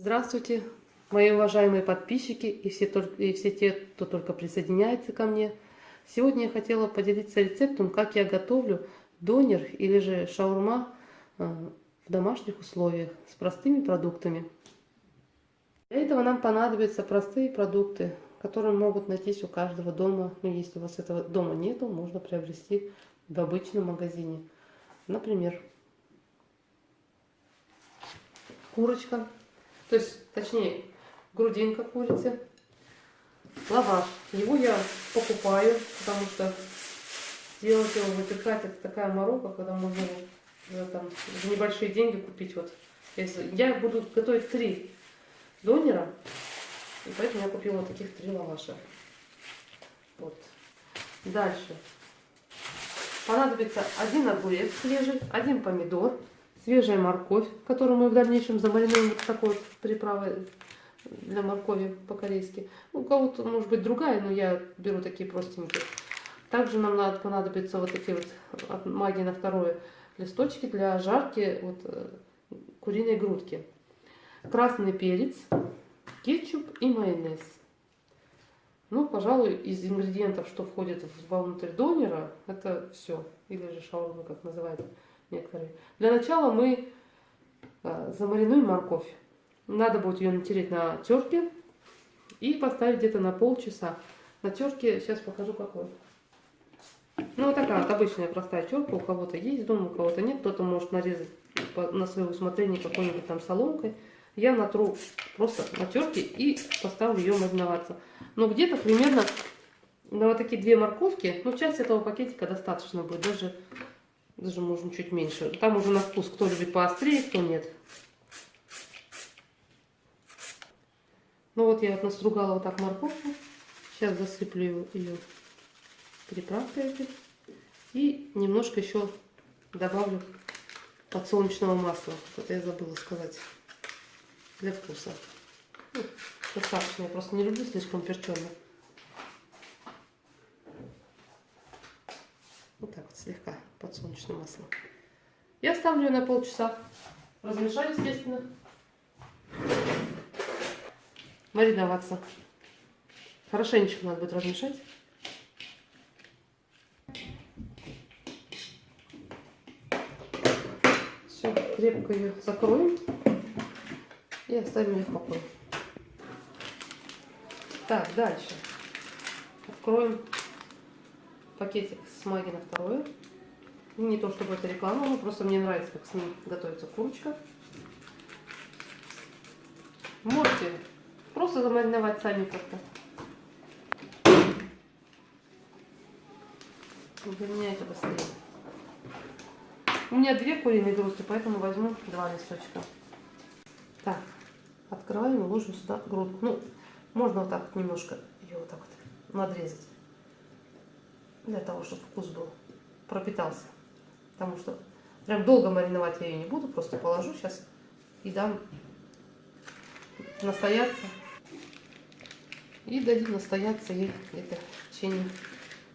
Здравствуйте, мои уважаемые подписчики и все, и все те, кто только присоединяется ко мне. Сегодня я хотела поделиться рецептом, как я готовлю донер или же шаурма э, в домашних условиях с простыми продуктами. Для этого нам понадобятся простые продукты, которые могут найтись у каждого дома. Но если у вас этого дома нету, можно приобрести в обычном магазине. Например, курочка то есть, точнее, грудинка курицы, лаваш. Его я покупаю, потому что делать его, выпекать, это такая морока, когда можно за, там, за небольшие деньги купить. Вот, я буду готовить три донера, и поэтому я купила таких три лаваша. Вот. Дальше. Понадобится один огурец свежий, один помидор, свежая морковь, которую мы в дальнейшем замаринуем вот такой вот приправой для моркови по-корейски. У кого-то может быть другая, но я беру такие простенькие. Также нам надо понадобиться вот такие вот от магии на второе листочки для жарки вот, э, куриной грудки. Красный перец, кетчуп и майонез. Ну, пожалуй, из ингредиентов, что входит вовнутрь донера, это все. Или же шаурма, как называется некоторые. Для начала мы а, замаринуем морковь. Надо будет ее натереть на терке и поставить где-то на полчаса. На терке сейчас покажу какой. Ну, вот такая вот обычная простая терка. У кого-то есть дома, у кого-то нет. Кто-то может нарезать на свое усмотрение какой-нибудь там соломкой. Я натру просто на терке и поставлю ее мариноваться. Но где-то примерно на вот такие две морковки, ну, часть этого пакетика достаточно будет. Даже даже можно чуть меньше. Там уже на вкус, кто любит поострее, кто нет. Ну вот я настругала вот так морковку. Сейчас засыплю ее приправкой этой. И немножко еще добавлю подсолнечного масла. Это я забыла сказать. Для вкуса. Ну, достаточно. Я просто не люблю слишком перченое. Вот так вот слегка подсолнечным маслом. Я ставлю ее на полчаса. Размешаю, естественно. Мариноваться. Хорошенечко надо будет размешать. Все, крепко ее закроем и оставим ее в покое. Так, дальше. Откроем пакетик с маги на второе. Не то чтобы это реклама, но просто мне нравится, как с ним готовится курочка. Можете просто замариновать сами как-то. Для быстрее. У меня две куриные грудки, поэтому возьму два листочка. Так, открываем и ложим сюда грудку. Ну, можно вот так немножко ее вот так вот надрезать для того, чтобы вкус был, пропитался. Потому что прям долго мариновать я ее не буду, просто положу сейчас и дам настояться. И дадим настояться ей где-то в течение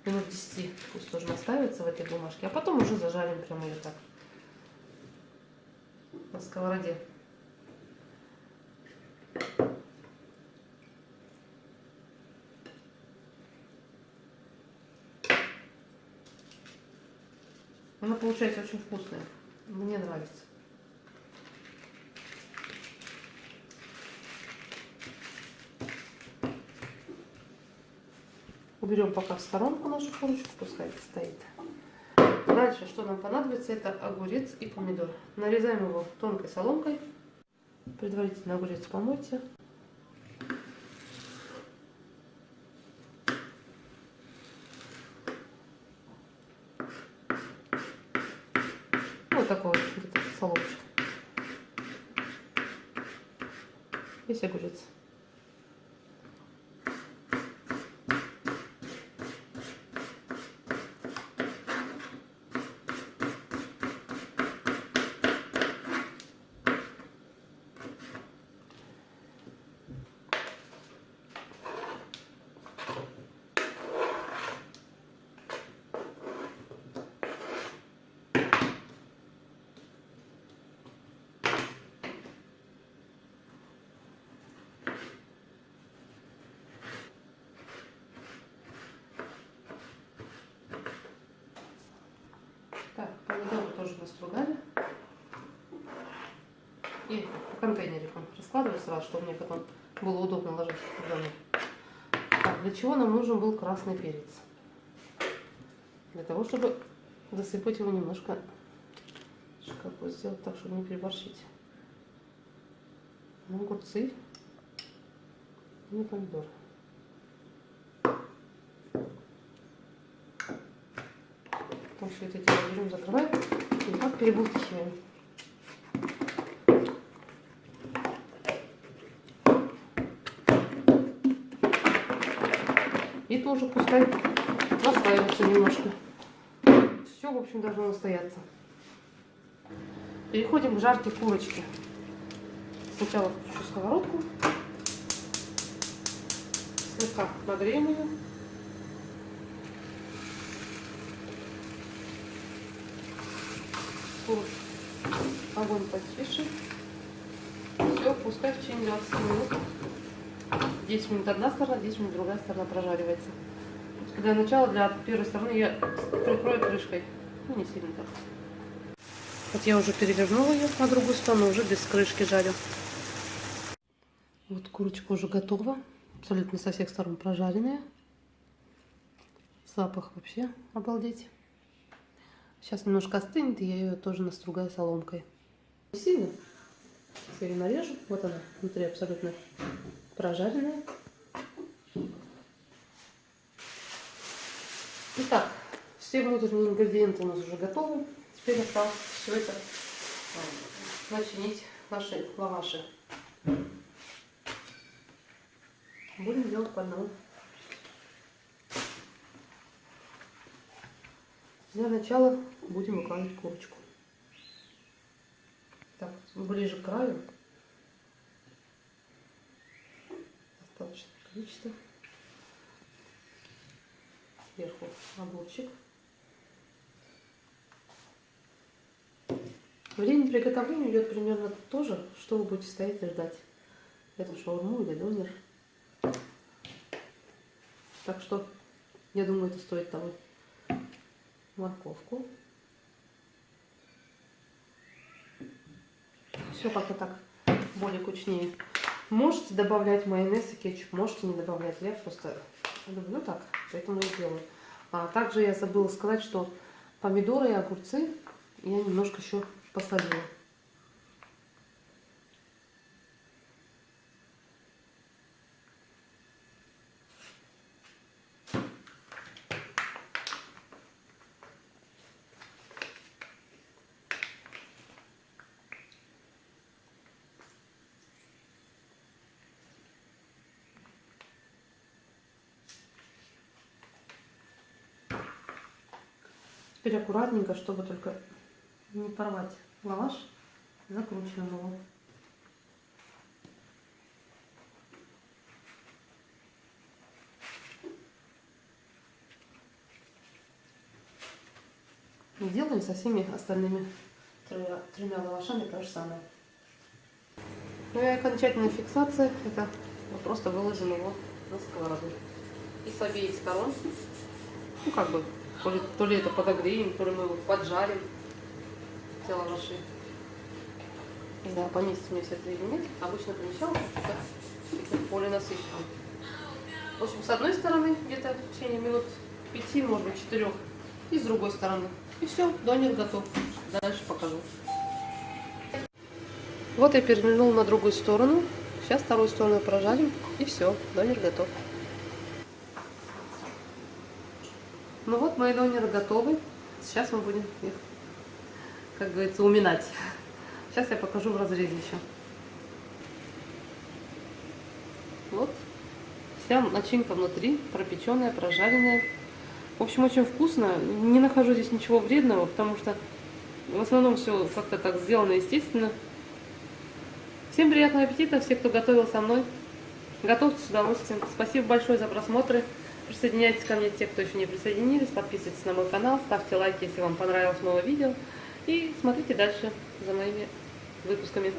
минут 10. Пусть тоже настаивается в этой бумажке. А потом уже зажарим прямо ее так на сковороде. Она получается очень вкусная. Мне нравится. Уберем пока в сторонку нашу курочку, пускай стоит. Дальше, что нам понадобится, это огурец и помидор. Нарезаем его тонкой соломкой. Предварительно огурец помойте. Вот такой вот где-то соломочек. Весь огурец. Помидоры тоже настругали. И в контейнере раскладываю сразу, чтобы мне потом было удобно ложить в. Так, для чего нам нужен был красный перец? Для того, чтобы засыпать его немножко, как бы сделать так, чтобы не переборщить. Огурцы и помидоры. Потом все это дело берем, закрываем и так перебулкиваем. И тоже пускай настаивается немножко. Все, в общем, должно настояться. Переходим к жарке курочки. Сначала включу сковородку. Слегка нагреем ее. Курочку. Огонь потише. Все, пускай в течение 20 минут 10 минут одна сторона, 10 минут другая сторона прожаривается. Для начала, для первой стороны я прикрою крышкой. Ну, не сильно так. Вот я уже перевернула ее на другую сторону, уже без крышки жарю. Вот курочка уже готова. Абсолютно со всех сторон прожаренная. Запах вообще обалдеть. Сейчас немножко остынет, и я ее тоже настругаю соломкой. Не сильно. Сейчас я нарежу. Вот она, внутри абсолютно прожаренная. Итак, все внутренние ингредиенты у нас уже готовы. Теперь осталось все это а, начинить наши лаваши. Будем делать по одному. Для начала будем выкладывать курочку. Так, ближе к краю достаточное количество. Сверху огурчик. Время приготовления идет примерно то же, что вы будете стоять и ждать. Эту шаурму или донер. Так что, я думаю, это стоит того. Морковку. Все как-то так более кучнее. Можете добавлять майонез и кетчуп, можете не добавлять. Я просто люблю так, поэтому и делаю. А также я забыла сказать, что помидоры и огурцы я немножко еще посолила. Теперь аккуратненько, чтобы только не порвать лаваш, закручиваем его. И делаем со всеми остальными тремя, тремя лавашами то же самое. Ну и окончательная фиксация, это мы просто выложим его на сковороду. И с обеих сторон, ну как бы то ли, то ли это подогреем, то ли мы его поджарим. Не знаю, поместится мне все это или нет. Обычно помещалось, более насыщенно. В общем, с одной стороны, где-то в течение минут пяти, может быть, четырех. И с другой стороны. И все, донер готов. Дальше покажу. Вот я перевернул на другую сторону. Сейчас вторую сторону прожарим. И все, донер готов. Ну вот мои донеры готовы. Сейчас мы будем их, как говорится, уминать. Сейчас я покажу в разрезе еще. Вот. Вся начинка внутри, пропеченная, прожаренная. В общем, очень вкусно. Не нахожу здесь ничего вредного, потому что в основном все как-то так сделано естественно. Всем приятного аппетита, все, кто готовил со мной. Готовьте с удовольствием. Спасибо большое за просмотры. Присоединяйтесь ко мне, те, кто еще не присоединились, подписывайтесь на мой канал, ставьте лайки, если вам понравилось новое видео. И смотрите дальше за моими выпусками.